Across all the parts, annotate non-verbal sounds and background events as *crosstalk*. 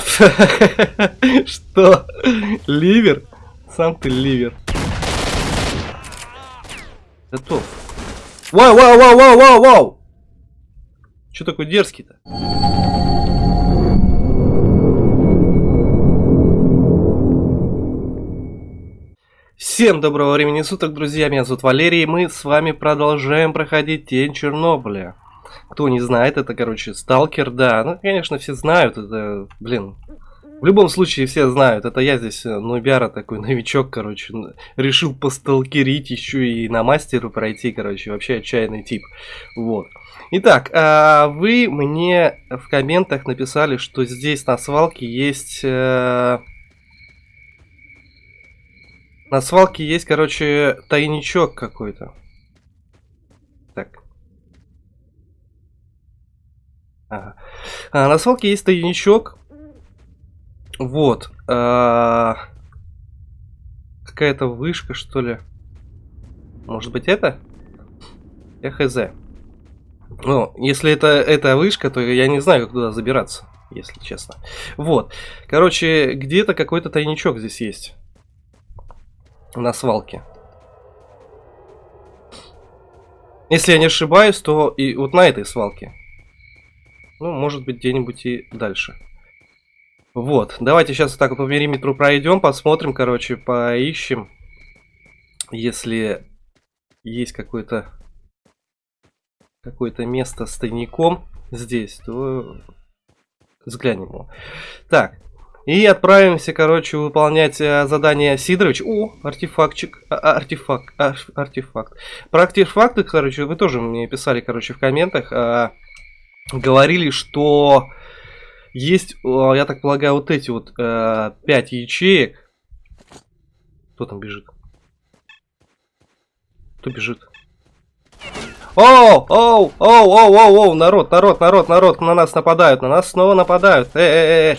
*laughs* Что? Ливер? Сам ты ливер. Готов. Вау, вау, вау, вау, вау, вау! Че такой дерзкий-то? Всем доброго времени суток, друзья, меня зовут Валерий, и мы с вами продолжаем проходить Тень Чернобыля. Кто не знает, это, короче, Сталкер, да, ну, конечно, все знают, это, блин, в любом случае все знают, это я здесь э, нубяра такой, *laughs* новичок, короче, решил посталкерить еще и на мастеру пройти, короче, вообще отчаянный тип, вот. Итак, а, вы мне в комментах написали, что здесь на свалке есть... Э, на свалке есть, короче, тайничок какой-то. Так. А, на свалке есть тайничок. Вот. А... Какая-то вышка, что ли? Может быть, это? Я хз. Ну, если это, это вышка, то я не знаю, как туда забираться, если честно. Вот. Короче, где-то какой-то тайничок здесь есть на свалке. Если я не ошибаюсь, то и вот на этой свалке. Ну, может быть, где-нибудь и дальше. Вот, давайте сейчас так по периметру пройдем, посмотрим, короче, поищем. Если есть какое-то какое-то место с тайником здесь, то взглянем его. Так, и отправимся, короче, выполнять э, задание Сидорович. О, артефактчик. А, артефакт. А, артефакт. Про артефакты, короче, вы тоже мне писали, короче, в комментах. А, говорили, что есть, я так полагаю, вот эти вот а, 5 ячеек. Кто там бежит? Кто бежит? Оу, оу, оу, оу, оу, оу, народ, народ, народ, народ, на нас нападают, на нас снова нападают. Э, э, э.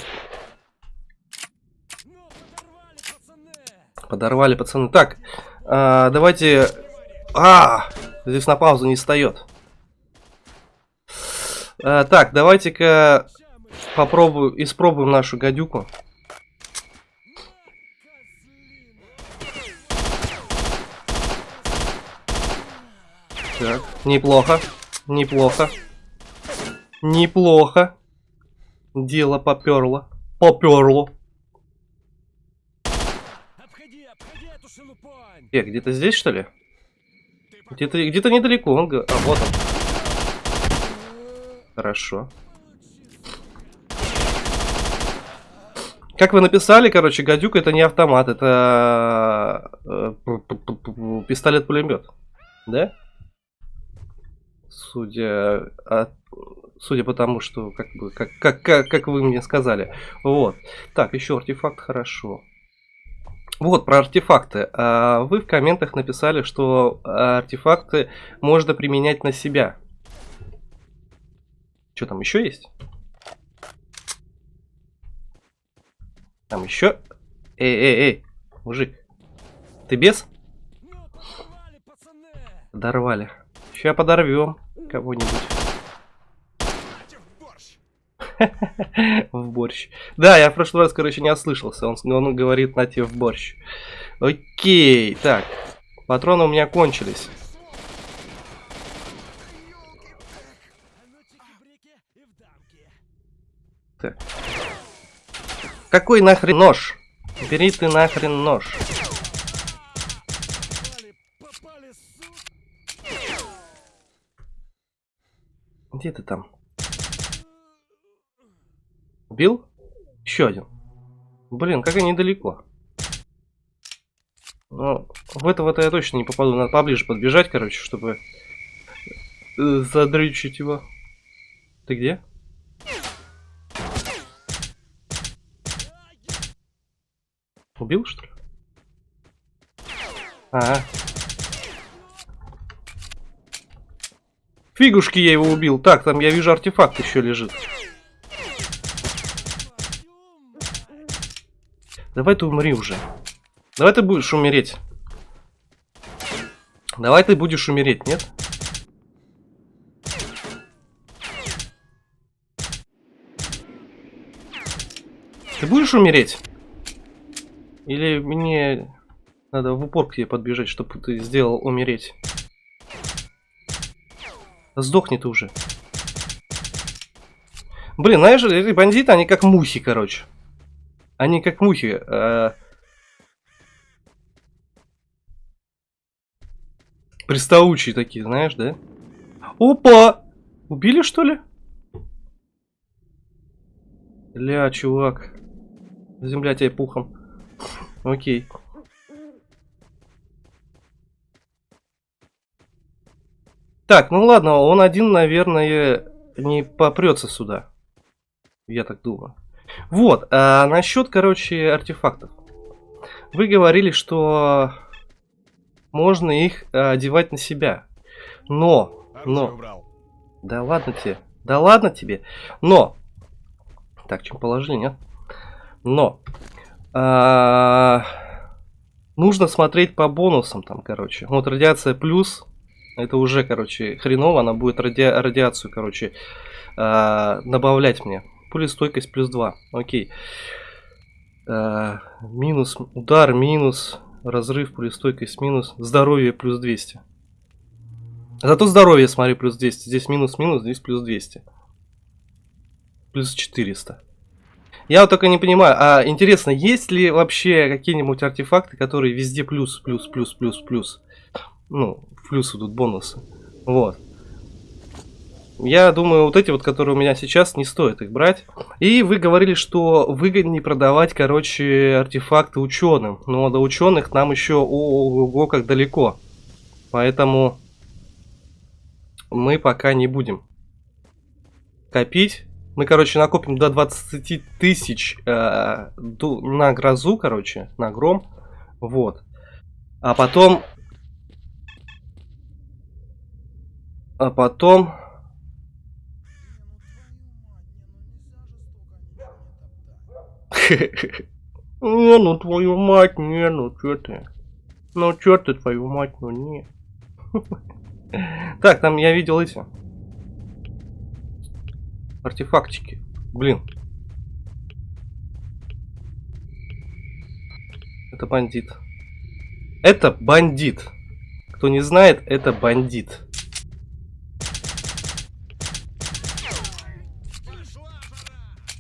Подорвали, пацаны. Так, а, давайте... А, здесь на паузу не встает. А, так, давайте-ка попробую, испробуем нашу гадюку. Так, неплохо, неплохо, неплохо. Дело поперло, поперло. Э, где-то здесь, что ли? Где-то где, -то, недалеко. Он... А, вот он. Хорошо. Как вы написали, короче, гадюк это не автомат, это э, пистолет-пулемет. Да? Судя, от, судя по тому, что как бы как, как, как, как вы мне сказали. Вот. Так, еще артефакт хорошо. Вот, про артефакты. А, вы в комментах написали, что артефакты можно применять на себя. Что там еще есть? Там еще... Эй, эй, эй, мужик. Ты без? Подорвали. Сейчас подорвем кого-нибудь. *laughs* В борщ. Да, я в прошлый раз, короче, не ослышался. Он, он говорит на тебе в борщ. Окей, так. Патроны у меня кончились. Так. Какой нахрен нож? Бери ты нахрен нож. Где ты там? Убил? Еще один. Блин, как они далеко. Ну, в этого-то я точно не попаду. Надо поближе подбежать, короче, чтобы э, задрючить его. Ты где? Убил, что ли? Ага. Фигушки я его убил. Так, там я вижу артефакт еще лежит. Давай ты умри уже. Давай ты будешь умереть. Давай ты будешь умереть, нет? Ты будешь умереть? Или мне надо в упор к тебе подбежать, чтобы ты сделал умереть? Сдохни ты уже. Блин, знаешь, эти бандиты, они как мухи, короче. Они как мухи. Э Приставучие такие, знаешь, да? Опа! Убили, что ли? Ля, чувак. Земля тебе пухом. Окей. Так, ну ладно, он один, наверное, не попрется сюда. Я так думаю. Вот, а насчет, короче, артефактов. Вы говорили, что можно их э, одевать на себя. Но, но... Да ладно тебе, да ладно тебе. Но... Так, чем положили, нет? Но... А, нужно смотреть по бонусам там, короче. Вот радиация плюс, это уже, короче, хреново. Она будет ради... радиацию, короче, а, добавлять мне. Пулестойкость плюс 2, окей. А, минус, удар минус, Разрыв, пулестойкость минус. Здоровье плюс 200. Зато здоровье, смотри, плюс 200. Здесь минус-минус, здесь плюс 200. Плюс 400. Я вот только не понимаю, а интересно, есть ли вообще какие-нибудь артефакты, которые везде плюс, плюс, плюс, плюс, плюс? Ну, плюс идут бонусы. Вот. Я думаю, вот эти вот, которые у меня сейчас, не стоит их брать. И вы говорили, что выгоднее продавать, короче, артефакты ученым. Но до ученых нам еще ого как далеко. Поэтому мы пока не будем копить. Мы, короче, накопим до 20 тысяч э, на грозу, короче, на гром. Вот. А потом... А потом *laughs* Не, ну твою мать, не, ну чё ты? Ну чё ты, твою мать, ну не. *laughs* Так, там я видел эти. Артефактики. Блин. Это бандит. Это бандит. Кто не знает, это бандит.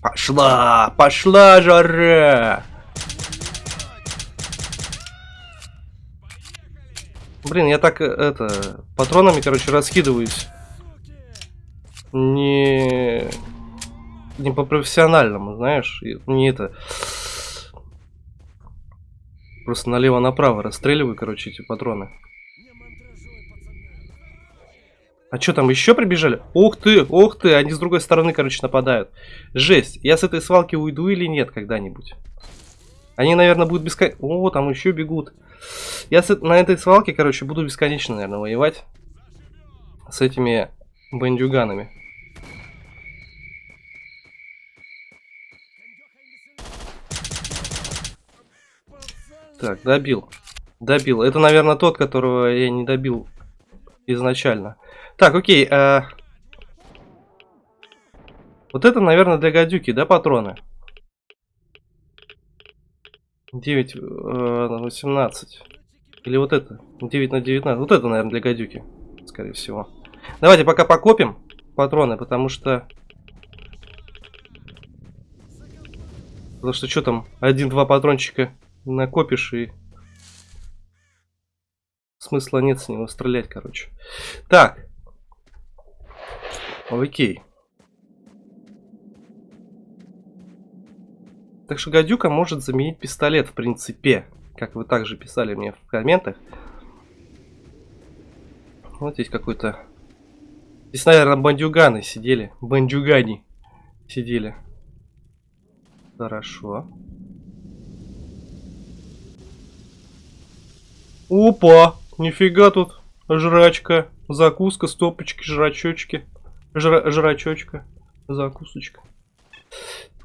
Пошла! Пошла жара! Блин, я так, э, это, патронами, короче, раскидываюсь. Не... Не по-профессиональному, знаешь. Не это... Просто налево-направо расстреливаю, короче, эти патроны. А что там еще прибежали? Ух ты, ух ты, они с другой стороны, короче, нападают. Жесть, я с этой свалки уйду или нет когда-нибудь? Они, наверное, будут бесконечно... О, там еще бегут. Я с... на этой свалке, короче, буду бесконечно, наверное, воевать. С этими бандюганами. Так, добил. Добил. Это, наверное, тот, которого я не добил изначально. Так, окей. Э... Вот это, наверное, для гадюки, да, патроны? 9 э, на 18. Или вот это? 9 на 19. Вот это, наверное, для гадюки, скорее всего. Давайте пока покопим патроны, потому что... Потому что что там, один-два патрончика накопишь и... Смысла нет с него стрелять, короче. Так. Окей. Так что гадюка может заменить пистолет, в принципе. Как вы также писали мне в комментах. Вот здесь какой-то... Здесь, наверное, бандюганы сидели. Бандюгани сидели. Хорошо. Опа! Нифига тут жрачка, закуска, стопочки, жрачочки. Жра жрачочка, закусочка.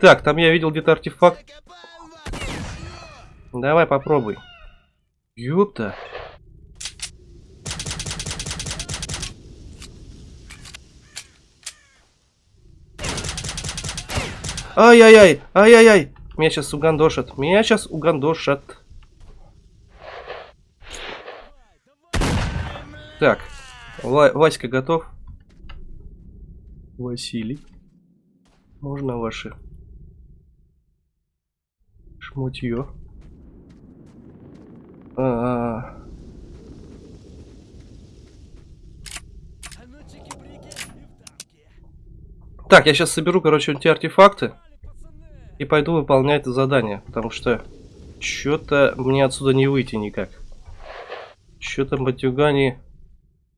Так, там я видел где-то артефакт. Давай попробуй. Ёпта. Ай-яй-яй, ай-яй-яй. Меня сейчас угандошат. Меня сейчас угандошат. Так, Ва Васька готов? Василий. Можно ваши шмутье? А -а -а. Так, я сейчас соберу, короче, эти артефакты и пойду выполнять это задание, потому что что-то мне отсюда не выйти никак. Что-то матюгани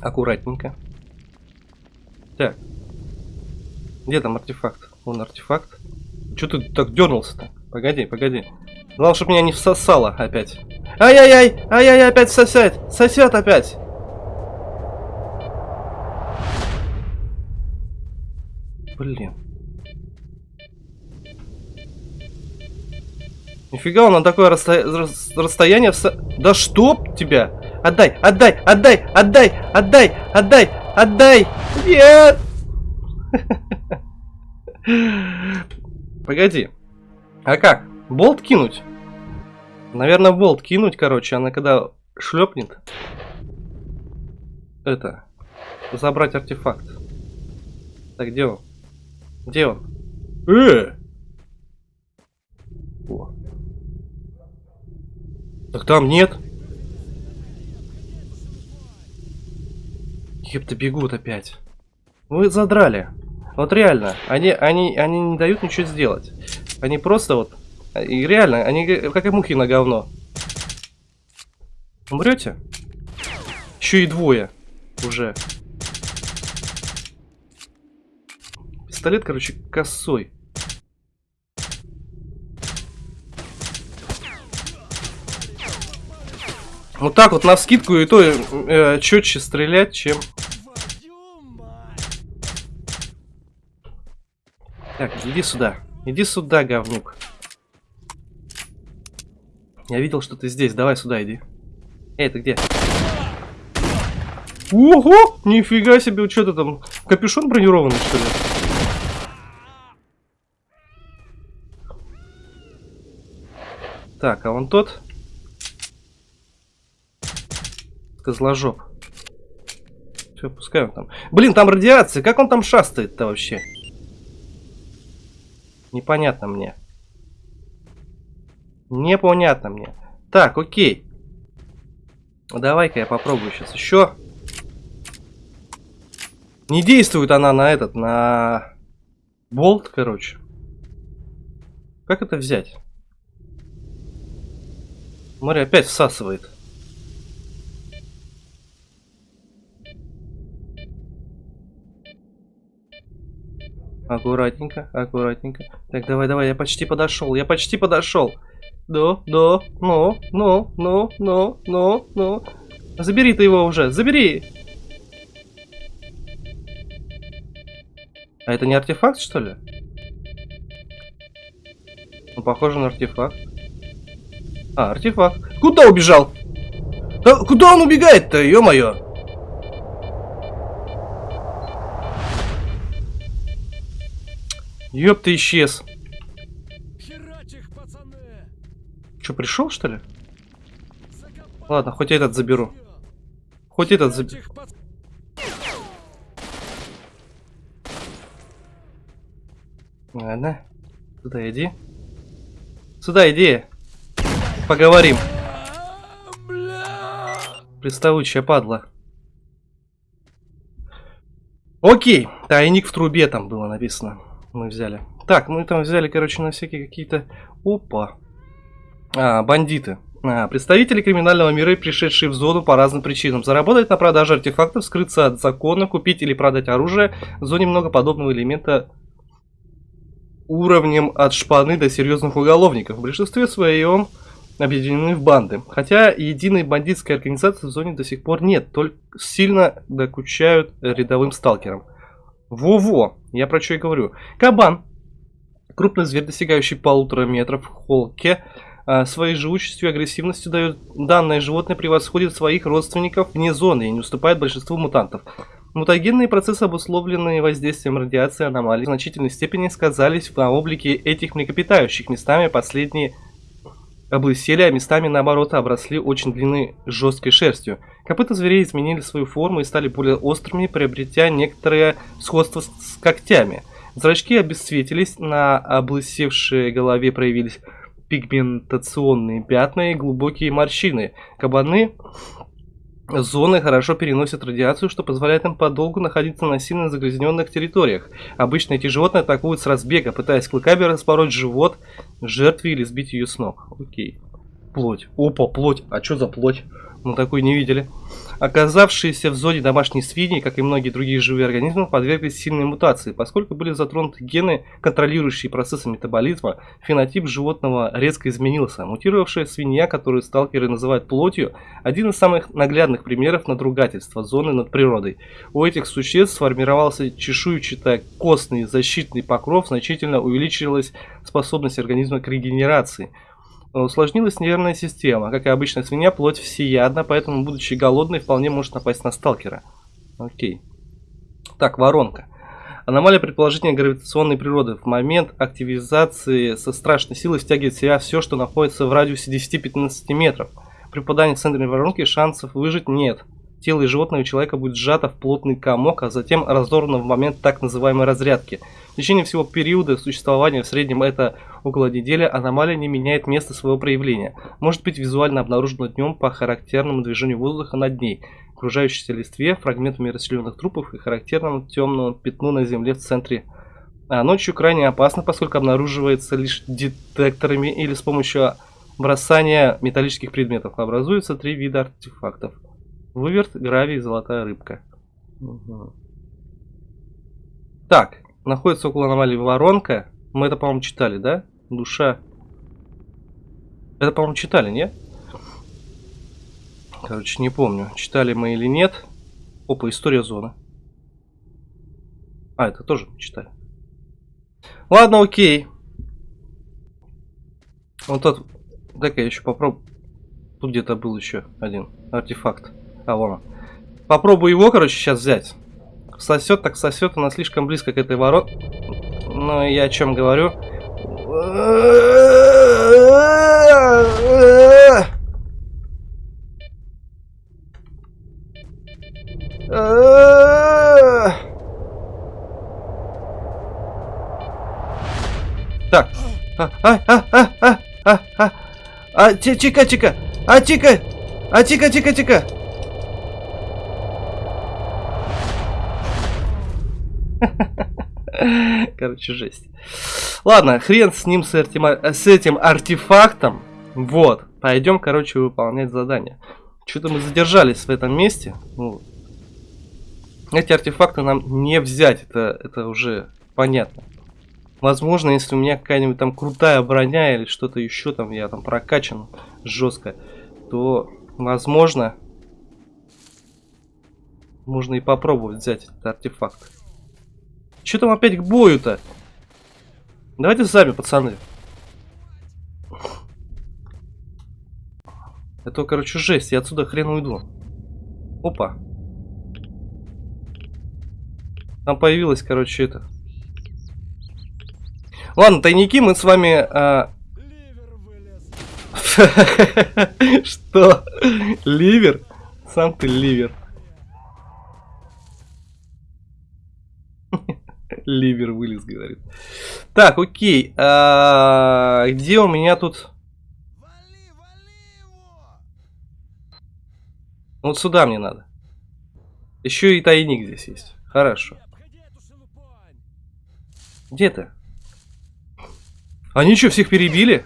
Аккуратненько. Так. Где там артефакт? Вон артефакт. Че ты так дернулся-то? Погоди, погоди. Главное, чтобы меня не всосало опять. Ай-яй-яй! Ай-яй-яй, опять сосет! Сосет опять! Блин. Нифига он на такое расстоя... расстояние... Да чтоб тебя! Отдай, отдай, отдай, отдай, отдай, отдай, отдай! Нет! Погоди. А как? Болт кинуть? Наверное, болт кинуть, короче, она когда шлепнет. Это. Забрать артефакт. Так, где он? Где он? Э! О. Так там нет. Епта бегут опять. Вы задрали. Вот реально, они, они, они не дают ничего сделать. Они просто вот... И реально, они как и мухи на говно. Умрете? Еще и двое. Уже. Пистолет, короче, косой. Вот так вот на скидку и то э, четче стрелять, чем... Так, иди сюда. Иди сюда, говнюк. Я видел, что ты здесь. Давай сюда иди. Эй, ты где? Ого! Нифига себе, что ты там? Капюшон бронированный, что ли? Так, а он тот? Козложоп. Все, пускай он там. Блин, там радиация. Как он там шастает-то вообще? Непонятно мне. Непонятно мне. Так, окей. Давай-ка я попробую сейчас еще. Не действует она на этот, на болт, короче. Как это взять? Смотри, опять всасывает. Аккуратненько, аккуратненько. Так, давай, давай, я почти подошел, я почти подошел. Да, да, ну, ну, ну, ну, ну, ну. Забери ты его уже, забери. А это не артефакт, что ли? Ну, похоже на артефакт. А, артефакт. Куда убежал? Да куда он убегает-то, ё-моё? Ёб ты исчез. Че, пришел, что ли? Ладно, хоть этот заберу. Хоть этот заберу. Ладно. Сюда иди. Сюда иди. Поговорим. Приставучая падла. Окей, тайник в трубе там было написано. Мы взяли. Так, мы там взяли, короче, на всякие какие-то... Опа. А, бандиты. А, представители криминального мира, пришедшие в зону по разным причинам. Заработать на продаже артефактов, скрыться от закона, купить или продать оружие. В зоне много подобного элемента уровнем от шпаны до серьезных уголовников. В большинстве своем объединены в банды. Хотя единой бандитской организации в зоне до сих пор нет, только сильно докучают рядовым сталкерам. Во-во, я про что и говорю. Кабан. Крупный зверь, достигающий полутора метров в холке, а, своей живучестью и агрессивностью дает данное животное превосходит своих родственников вне зоны и не уступает большинству мутантов. Мутагенные процессы, обусловленные воздействием радиации аномалий, в значительной степени сказались на облике этих млекопитающих. Местами последние облысели, а местами наоборот обросли очень длинной жесткой шерстью. Копыта зверей изменили свою форму и стали более острыми, приобретя некоторое сходство с когтями. Зрачки обесцветились, на облысевшей голове проявились пигментационные пятна и глубокие морщины. Кабаны Зоны хорошо переносят радиацию, что позволяет им подолгу находиться на сильно загрязненных территориях. Обычно эти животные атакуют с разбега, пытаясь клыками распороть живот жертве или сбить ее с ног. Окей. Плоть. Опа, плоть. А что за плоть? Мы такой не видели. Оказавшиеся в зоне домашние свиньи, как и многие другие живые организмы, подверглись сильной мутации. Поскольку были затронуты гены, контролирующие процессы метаболизма, фенотип животного резко изменился. Мутировавшая свинья, которую сталкеры называют плотью, один из самых наглядных примеров надругательства зоны над природой. У этих существ сформировался чешуйчатый костный защитный покров, значительно увеличилась способность организма к регенерации – Усложнилась нервная система. Как и обычная свинья, плоть всеядна, поэтому, будучи голодной, вполне может напасть на сталкера. Окей. Так, воронка. Аномалия предположительно гравитационной природы. В момент активизации со страшной силой стягивает себя все, что находится в радиусе 10-15 метров. При попадании в центр воронки шансов выжить нет. Тело и животного человека будет сжато в плотный комок, а затем разорвано в момент так называемой разрядки. В течение всего периода существования, в среднем это около недели, аномалия не меняет место своего проявления. Может быть визуально обнаружена днем по характерному движению воздуха над ней, окружающейся листве, фрагментами расчлененных трупов и характерному темному пятну на земле в центре. А ночью крайне опасно, поскольку обнаруживается лишь детекторами или с помощью бросания металлических предметов. Образуются три вида артефактов. Выверт, гравий, золотая рыбка. Угу. Так, находится около аномалии воронка. Мы это, по-моему, читали, да? Душа. Это, по-моему, читали, нет? Короче, не помню, читали мы или нет. Опа, история зоны. А, это тоже читали. Ладно, окей. Вот тот... Так, я еще попробую. Тут где-то был еще один артефакт. А, вон Попробую его, короче, сейчас взять. Сосет так сосет, она слишком близко к этой ворот. Ну, я о чем говорю. Так. А, а, а, а, а, а, а, а, тика, тика, а, тика, а, тика, тика, тика. Короче, жесть. Ладно, хрен с ним, с этим, с этим артефактом. Вот, пойдем, короче, выполнять задание. Что-то мы задержались в этом месте. Ну, эти артефакты нам не взять, это, это уже понятно. Возможно, если у меня какая-нибудь там крутая броня или что-то еще там, я там прокачан жестко, то, возможно, можно и попробовать взять этот артефакт. Что там опять к бою-то? Давайте сами, пацаны. Это, короче, жесть. Я отсюда хрен уйду. Опа. Там появилось, короче, это. Ладно, тайники мы с вами... А... *laughs* Что? Ливер? Сам ты ливер. Ливер вылез, говорит. Так, окей. А, где у меня тут... Вот сюда мне надо. Еще и тайник здесь есть. Хорошо. Где ты? Они что, всех перебили?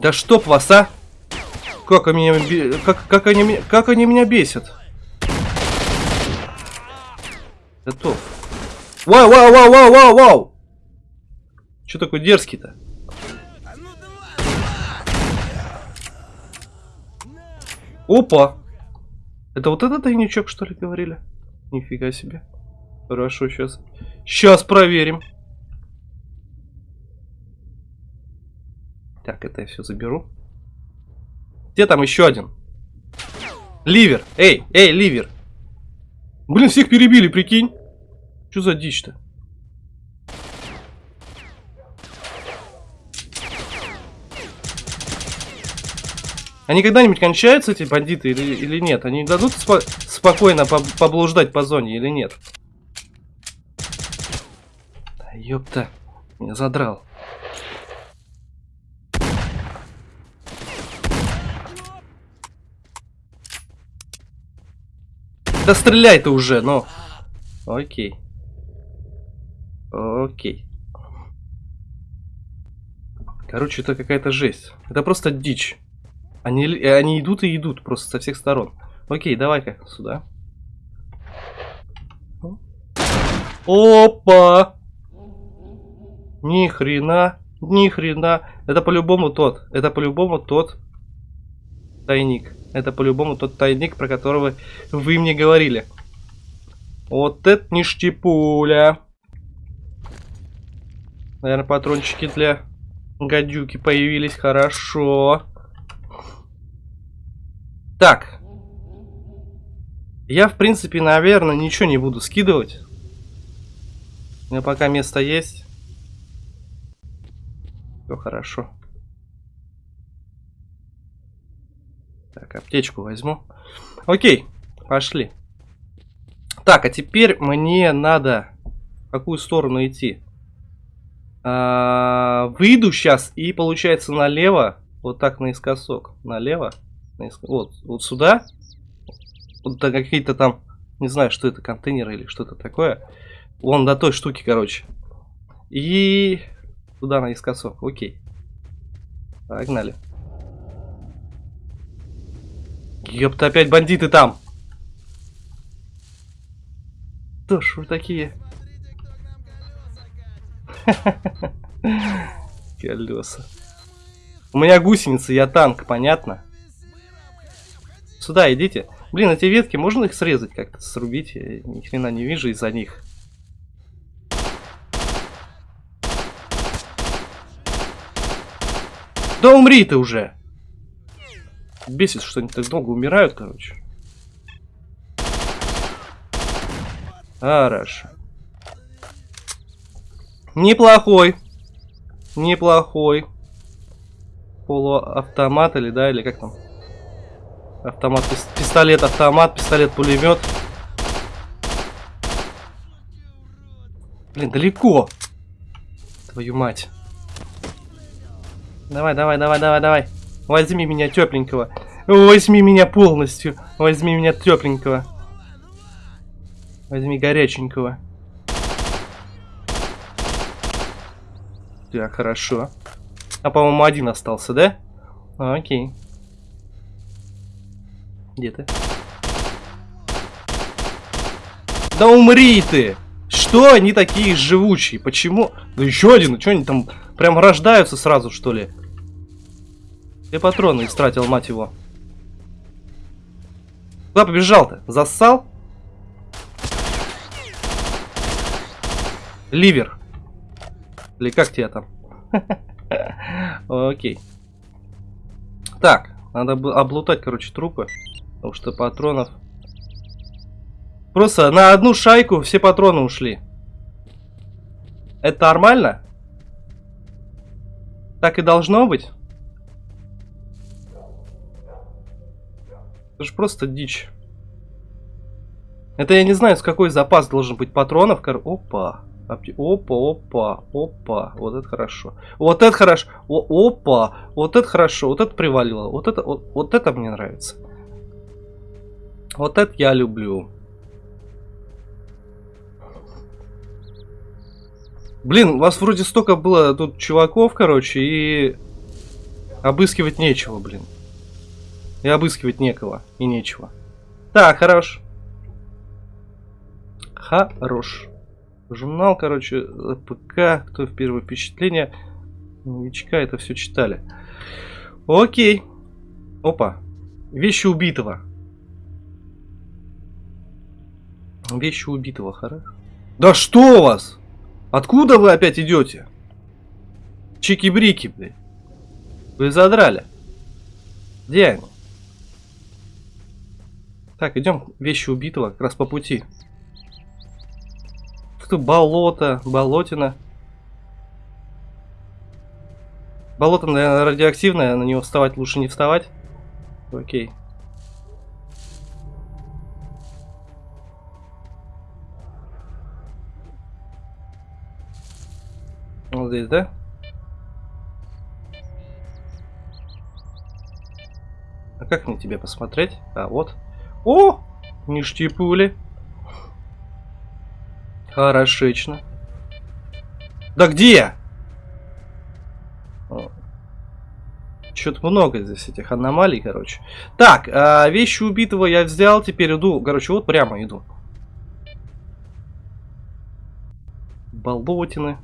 Да чтоб вас, а! Как они меня, как, как они, как они меня бесят? Готов. Вау, вау, вау, вау, вау, вау! Че такой дерзкий-то? Опа! Это вот этот тайничок, что ли, говорили? Нифига себе. Хорошо, сейчас. Сейчас проверим. Так, это я все заберу. Где там еще один? Ливер! Эй, эй, ливер! Блин, всех перебили, прикинь. Что за дичь-то? Они когда-нибудь кончаются, эти бандиты, или, или нет? Они дадут спо спокойно по поблуждать по зоне или нет? Да ёпта, меня задрал. Да стреляй ты уже, ну. Окей. Окей. Короче, это какая-то жесть. Это просто дичь. Они, они идут и идут просто со всех сторон. Окей, давай-ка сюда. Опа! Ни хрена, ни хрена. Это по-любому тот. Это по-любому тот тайник. Это по-любому тот тайник, про которого вы мне говорили. Вот это ништипуля. Наверное, патрончики для гадюки появились. Хорошо. Так. Я, в принципе, наверное, ничего не буду скидывать. У меня пока место есть. Все хорошо. Аптечку возьму. Окей, пошли. Так, а теперь мне надо... В какую сторону идти? А, выйду сейчас и, получается, налево. Вот так наискосок. Налево. Вот, вот сюда. Вот какие-то там, не знаю, что это, контейнеры или что-то такое. Вон до той штуки, короче. И туда наискосок. Окей. Погнали. Ёпта, опять бандиты там. Кто ж вы такие? *laughs* Колеса. У меня гусеница, я танк, понятно? Сюда идите. Блин, эти ветки, можно их срезать как-то, срубить? Я ни хрена не вижу из-за них. Да умри ты уже! Бесит, что они так долго умирают, короче. Хорошо. Неплохой. Неплохой. Полуавтомат или да, или как там? Автомат, пистолет, автомат, пистолет, пулемет. Блин, далеко. Твою мать. Давай, давай, давай, давай, давай. Возьми меня тепленького. Возьми меня полностью. Возьми меня тепленького. Возьми горяченького. Так, хорошо. А, по-моему, один остался, да? Окей. Где ты? Да умри ты! Что они такие живучие? Почему? Да еще один, что они там прям рождаются сразу, что ли? Ты патроны истратил, мать его. Куда побежал-то? Зассал? Ливер. Или как тебя там? *laughs* Окей. Так, надо облутать, короче, трупы. Потому что патронов... Просто на одну шайку все патроны ушли. Это нормально? Так и должно быть? Это же просто дичь. Это я не знаю, с какой запас должен быть патронов. Опа. Опа, опа, опа. Вот это хорошо. Вот это хорошо. Опа. Вот это хорошо. Вот это привалило. Вот это, вот, вот это мне нравится. Вот это я люблю. Блин, у вас вроде столько было тут чуваков, короче, и обыскивать нечего, блин. И обыскивать некого, и нечего. Так, хорош. Хорош. Журнал, короче, ПК, кто в первое впечатление. Новичка это все читали. Окей. Опа. Вещи убитого. Вещи убитого, хорошо. Да что у вас? Откуда вы опять идете? Чики-брики, блядь. Вы задрали. Где они? Так, идем вещи убитого, как раз по пути. Тут болото, болотина. Болото, наверное, радиоактивное, на него вставать лучше не вставать. Окей. Вот здесь, да? А как мне тебе посмотреть? А, вот. О! Ништяпули. Хорошечно. Да где? Что-то много здесь этих аномалий, короче. Так, а, вещи убитого я взял, теперь иду. Короче, вот прямо иду. Болотины.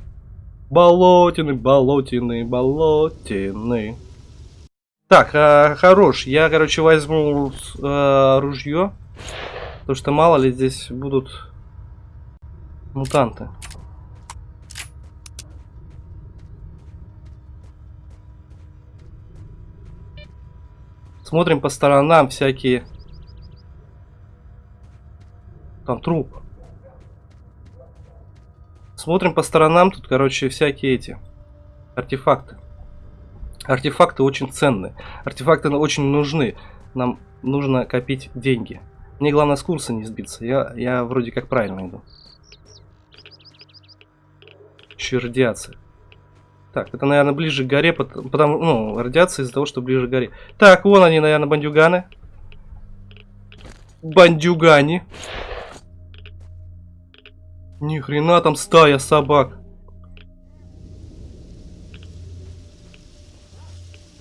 Болотины, болотины, болотины. Так, а, хорош. Я, короче, возьму а, ружье. Потому что мало ли здесь будут мутанты. Смотрим по сторонам всякие. Там труп. Смотрим по сторонам, тут, короче, всякие эти артефакты. Артефакты очень ценные. Артефакты очень нужны. Нам нужно копить деньги. Мне главное с курса не сбиться. Я, я вроде как правильно иду. Еще радиация. Так, это, наверное, ближе к горе, потому, ну, радиация из-за того, что ближе к горе. Так, вон они, наверное, бандюганы. Бандюгани. Ни хрена там стая собак.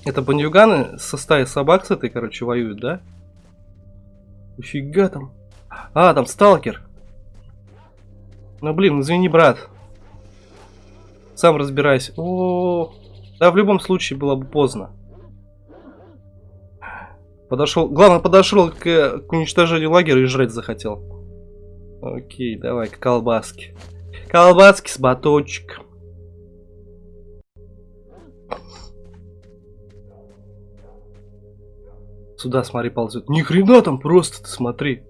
Это бандюганы со стаей собак с этой, короче, воюют, да? Фига там. А, там сталкер. Ну, блин, извини, брат. Сам разбирайся. О, -о, -о. Да, в любом случае было бы поздно. Подошел. Главное, подошел к, к уничтожению лагеря и жрать захотел. Окей, давай колбаски. Колбаски с батончиком. Сюда, смотри, ползет. Ни хрена там просто, ты смотри.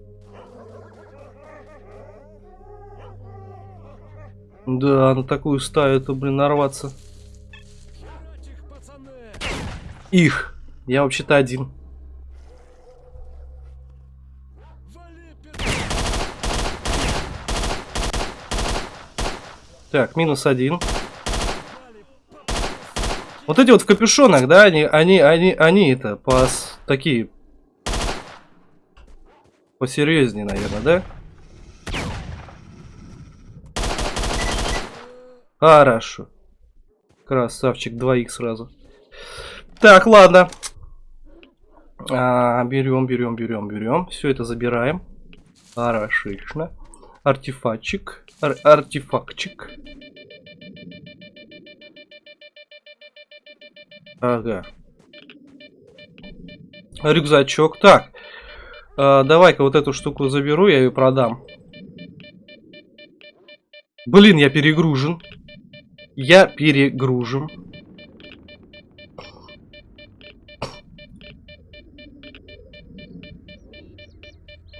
Да, на такую стаю это, блин, нарваться. Их. Я вообще-то один. Так, минус один. Вот эти вот в капюшонах, да, они, они, они, они это, по такие, посерьезнее, наверное, да? Хорошо. Красавчик, двоих сразу. Так, ладно. А, берем, берем, берем, берем. Все это забираем. Хорошечно. Артефактчик. Ар артефактчик. Ага. Рюкзачок. Так. А, Давай-ка вот эту штуку заберу, я ее продам. Блин, я перегружен. Я перегружен.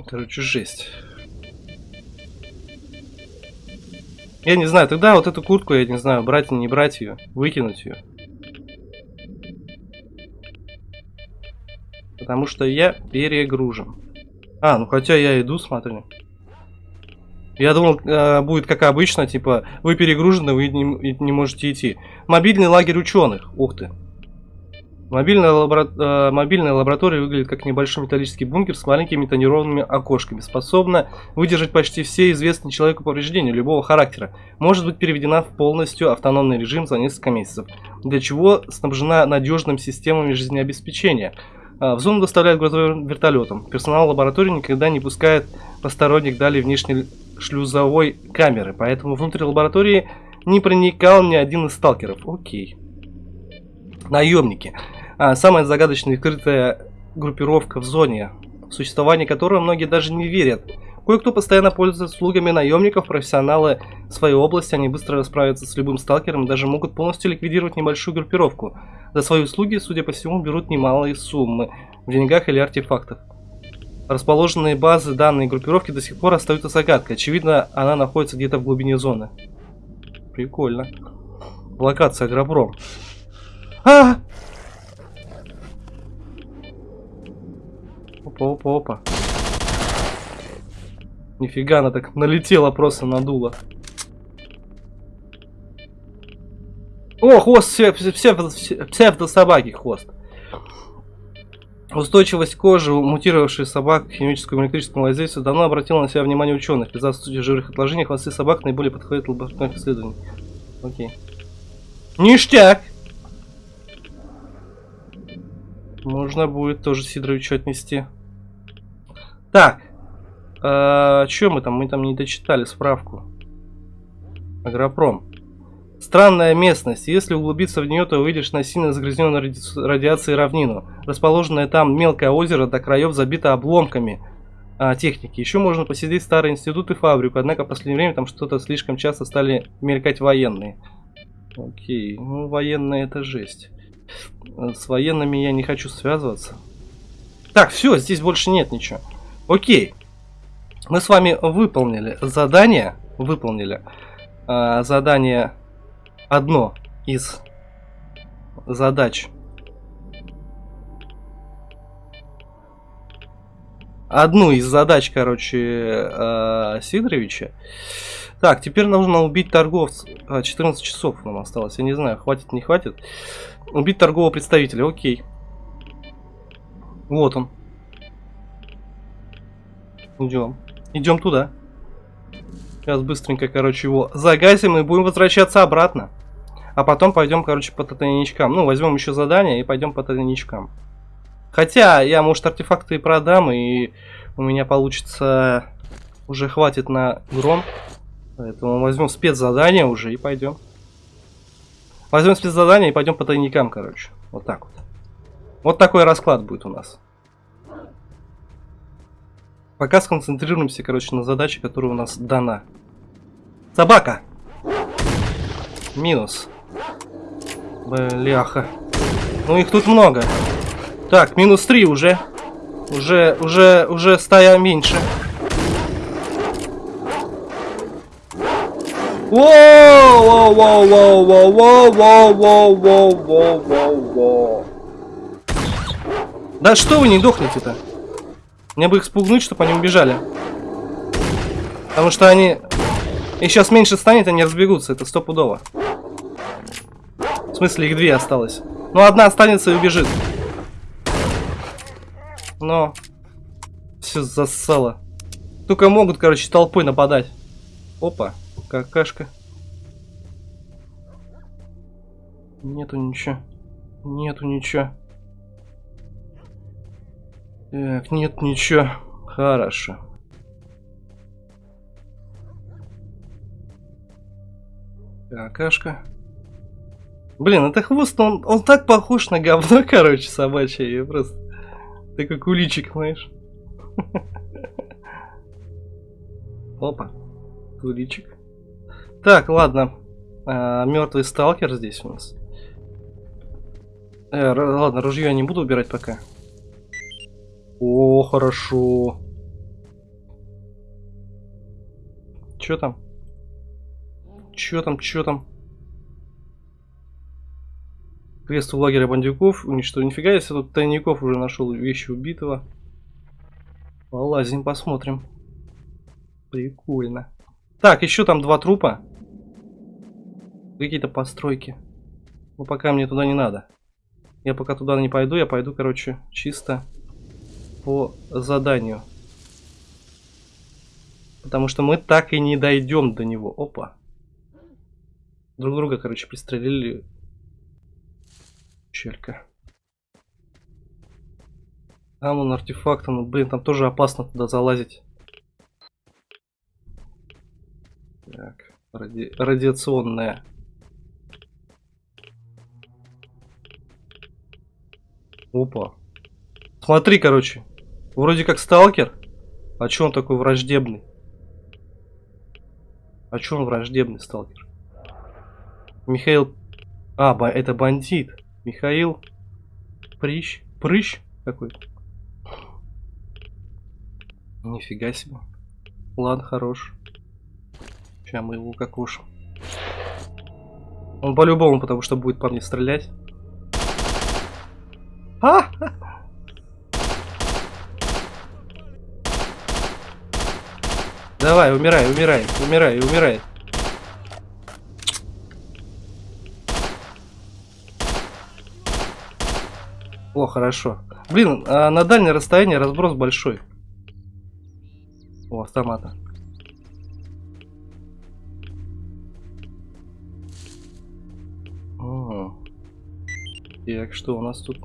Короче, жесть. Я не знаю, тогда вот эту куртку, я не знаю, брать или не брать ее, выкинуть ее. Потому что я перегружен. А, ну хотя я иду, смотри. Я думал, э, будет как обычно, типа, вы перегружены, вы не, не можете идти. Мобильный лагерь ученых. Ух ты. Мобильная, лабора... э, мобильная лаборатория выглядит как небольшой металлический бункер с маленькими тонированными окошками. Способна выдержать почти все известные человеку повреждения любого характера. Может быть переведена в полностью автономный режим за несколько месяцев. Для чего снабжена надежными системами жизнеобеспечения. Э, в зону доставляют грузовым вертолетом. Персонал лаборатории никогда не пускает посторонних далее внешней шлюзовой камеры. Поэтому внутрь лаборатории не проникал ни один из сталкеров. Окей. Наемники. А, самая загадочная и скрытая группировка в зоне, в существовании которой многие даже не верят. Кое-кто постоянно пользуется услугами наемников, профессионалы своей области, они быстро расправятся с любым сталкером даже могут полностью ликвидировать небольшую группировку. За свои услуги, судя по всему, берут немалые суммы в деньгах или артефактах. Расположенные базы данной группировки до сих пор остаются загадкой. Очевидно, она находится где-то в глубине зоны. Прикольно. Локация Агропром. А! Опа, опа, опа. Нифига, она так налетела, просто надула. О, хвост, псевдо-собаки, хвост. Устойчивость кожи у мутировавших собак к химическому и электрическому воздействию давно обратила на себя внимание ученых. Из-за отсутствия жирных отложений хвосты собак наиболее подходят для лабораторных исследований. Окей. Ништяк! Можно будет тоже Сидоровичу отнести. Так. Э, Че мы там? Мы там не дочитали справку. Агропром. Странная местность. Если углубиться в нее, то увидишь на сильно загрязненную ради... радиацией равнину. Расположенное там мелкое озеро до краев забито обломками а, техники. Еще можно посетить старый институт и фабрику, однако в последнее время там что-то слишком часто стали мелькать военные. Окей, ну военные это жесть. С военными я не хочу связываться. Так, все, здесь больше нет ничего. Окей. Мы с вами выполнили задание. Выполнили. А, задание одно из задач. Одну из задач, короче, э, Сидоровича. Так, теперь нужно убить торговца. 14 часов нам осталось. Я не знаю, хватит, не хватит. Убить торгового представителя, окей. Вот он. Идем. Идем туда. Сейчас быстренько, короче, его загасим и будем возвращаться обратно. А потом пойдем, короче, по тайничкам. Ну, возьмем еще задание и пойдем по тайничкам. Хотя, я, может, артефакты и продам, и у меня получится... Уже хватит на гром. Поэтому возьмем спецзадание уже и пойдем. Возьмем спецзадание и пойдем по тайникам, короче. Вот так вот. Вот такой расклад будет у нас. Пока сконцентрируемся, короче, на задаче, которая у нас дана. Собака! Минус. Бляха. Ну их тут много. Так, минус 3 уже. Уже, уже, уже стая меньше. Воу, воу, воу, воу, воу, воу, воу, воу, воу, воу. Да что вы не дохнете-то? Мне бы их спугнуть, чтобы они убежали. Потому что они... И сейчас меньше станет, они разбегутся, это стопудово. В смысле, их две осталось. Ну, одна останется и убежит. Но... Все засало. Только могут, короче, толпой нападать. Опа. Какашка. Нету ничего. Нету ничего. Так, нет ничего. Хорошо. Какашка. Блин, это хвост, он, он так похож на говно, *laughs* короче, собачье. Я просто... Ты как уличик, знаешь. *laughs* Опа. Уличик. Так, ладно. А, мертвый сталкер здесь у нас. Э, ладно, ружье я не буду убирать пока. О, хорошо. Чё там? Чё там, чё там? Крест у лагеря бандюков. Уничтожил. Нифига, если тут тайников уже нашел вещи убитого. Полазим, посмотрим. Прикольно. Так, еще там два трупа. Какие-то постройки. Ну, пока мне туда не надо. Я пока туда не пойду, я пойду, короче, чисто по заданию. Потому что мы так и не дойдем до него. Опа. Друг друга, короче, пристрелили. Челька. Там он артефакт, ну блин, там тоже опасно туда залазить. Так, ради... радиационная. Опа. Смотри, короче. Вроде как сталкер. А чё он такой враждебный? А чё он враждебный сталкер? Михаил... А, это бандит. Михаил... Прищ? Прыщ какой-то. Нифига себе. Ладно, хорош. Сейчас мы его кокошим. Он по-любому, потому что будет по мне стрелять. А! Давай, умирай, умирай, умирай, умирай. О, хорошо. Блин, а на дальнее расстояние разброс большой. У автомата. О. Так, что у нас тут?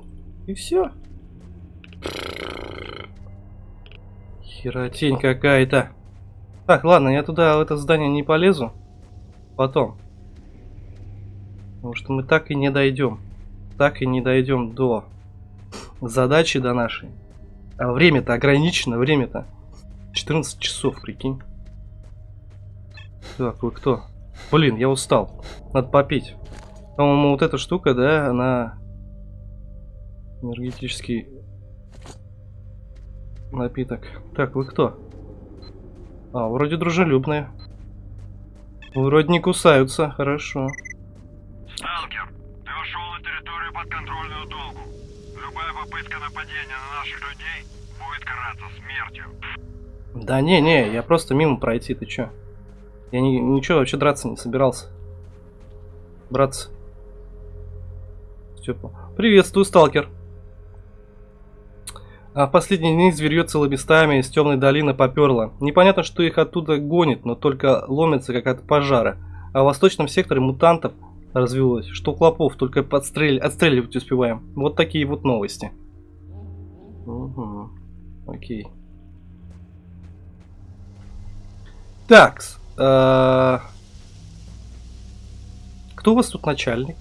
И все. Херотень какая-то. Так, ладно, я туда, в это здание не полезу. Потом. Потому что мы так и не дойдем. Так и не дойдем до задачи до нашей. А время-то ограничено, время-то. 14 часов, прикинь. Так, вы кто? Блин, я устал. Надо попить. По-моему, вот эта штука, да, она... Энергетический напиток. Так, вы кто? А, вроде дружелюбные. Вроде не кусаются, хорошо. Сталкер, ты ушел на территорию подконтрольную долгу. Любая попытка нападения на наших людей будет караться смертью. Да не, не, я просто мимо пройти, ты чё? Я ни, ничего вообще драться не собирался. Братцы. Степа. Приветствую, сталкер. А в последние дни зверье целыми стаями из темной долины поперло. Непонятно, что их оттуда гонит, но только ломится, как от пожара. А в восточном секторе мутантов развелось, что клопов только подстрель... отстреливать успеваем. Вот такие вот новости. Угу. Окей. Так, э кто у вас тут начальник?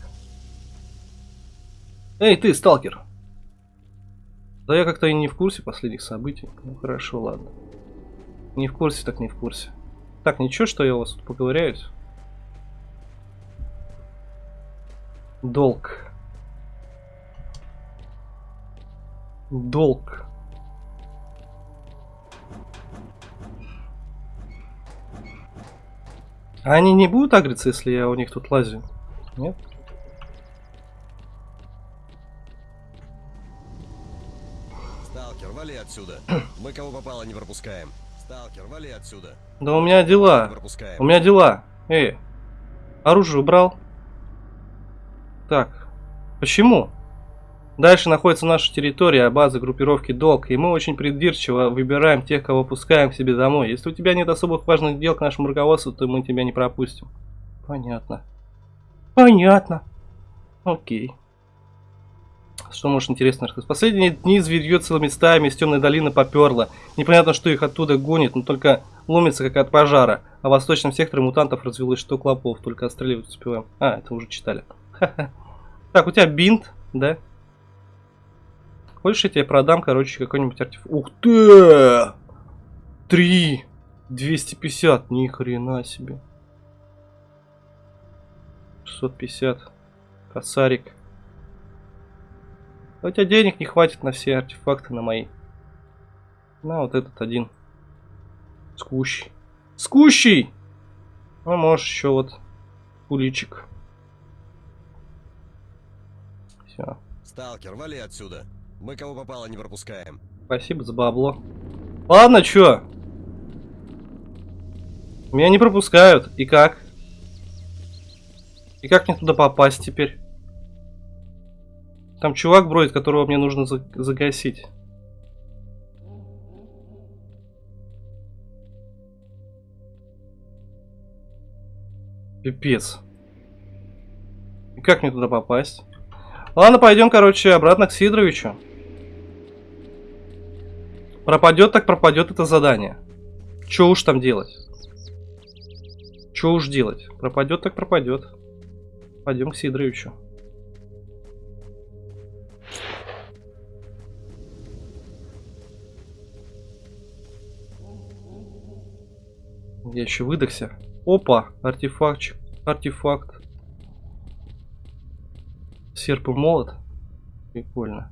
Эй, ты, сталкер. Да я как-то и не в курсе последних событий. Ну хорошо, ладно. Не в курсе, так не в курсе. Так, ничего, что я у вас тут поговоряюсь? Долг. Долг. А они не будут агриться, если я у них тут лазю? Нет? Отсюда. Мы кого попало не пропускаем. Сталкер, вали отсюда. Да у меня дела. У меня дела. Эй, оружие убрал? Так, почему? Дальше находится наша территория, база группировки Долг, и мы очень придирчиво выбираем тех, кого пускаем к себе домой. Если у тебя нет особых важных дел к нашему руководству, то мы тебя не пропустим. Понятно. Понятно. Окей. Что может интересно рассказать? Последние дни зверье целыми стаями из темной долины поперло. Непонятно, что их оттуда гонит, но только ломится, как от пожара. А в восточном секторе мутантов развелось что клопов, только отстреливать успеваем. А, это уже читали. Так, у тебя бинт, да? Хочешь, я тебе продам, короче, какой-нибудь артефакт. Ух ты! Три! 250, ни хрена себе. 650. Косарик. А у тебя денег не хватит на все артефакты на мои. На вот этот один. Скущий. Скущий! Ну, можешь еще вот куличик. Все. Сталкер, вали отсюда. Мы кого попало не пропускаем. Спасибо за бабло. Ладно, чё? Меня не пропускают. И как? И как мне туда попасть теперь? Там чувак бродит, которого мне нужно за- загасить. Пипец. И как мне туда попасть? Ладно, пойдем, короче, обратно к Сидоровичу. Пропадет так пропадет это задание. Че уж там делать? Че уж делать? Пропадет так пропадет. Пойдем к Сидоровичу. Я еще выдохся. Опа, артефактчик, артефакт. Серп и молот. Прикольно.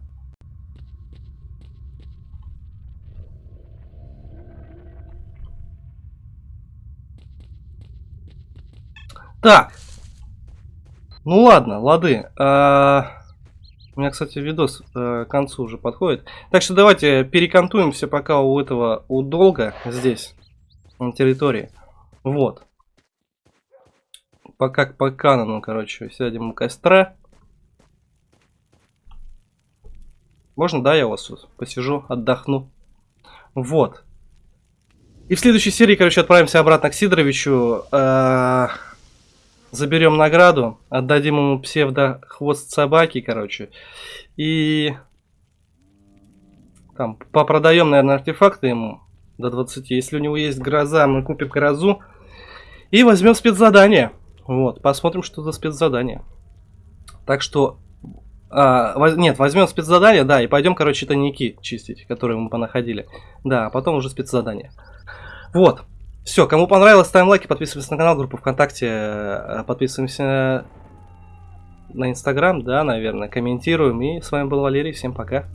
Так. Ну ладно, лады. А, У меня, кстати, видос э, к концу уже подходит. Так что давайте перекантуемся пока у этого, у долга здесь, на территории. Вот. Пока по канону, короче, сядем у костра. Можно, да, я у вас посижу, отдохну. Вот. И в следующей серии, короче, отправимся обратно к Сидоровичу. э, Заберем награду, отдадим ему псевдо хвост собаки, короче. И там попродаем, наверное, артефакты ему до 20. Если у него есть гроза, мы купим грозу. И возьмем спецзадание. Вот, посмотрим, что за спецзадание. Так что... а, воз- нет, возьмем спецзадание, да, и пойдем, короче, тайники чистить, которые мы понаходили. Да, а потом уже спецзадание. Вот. Все, кому понравилось, ставим лайки, подписываемся на канал, группу ВКонтакте, э, подписываемся на Инстаграм, да, наверное, комментируем. И с вами был Валерий, всем пока.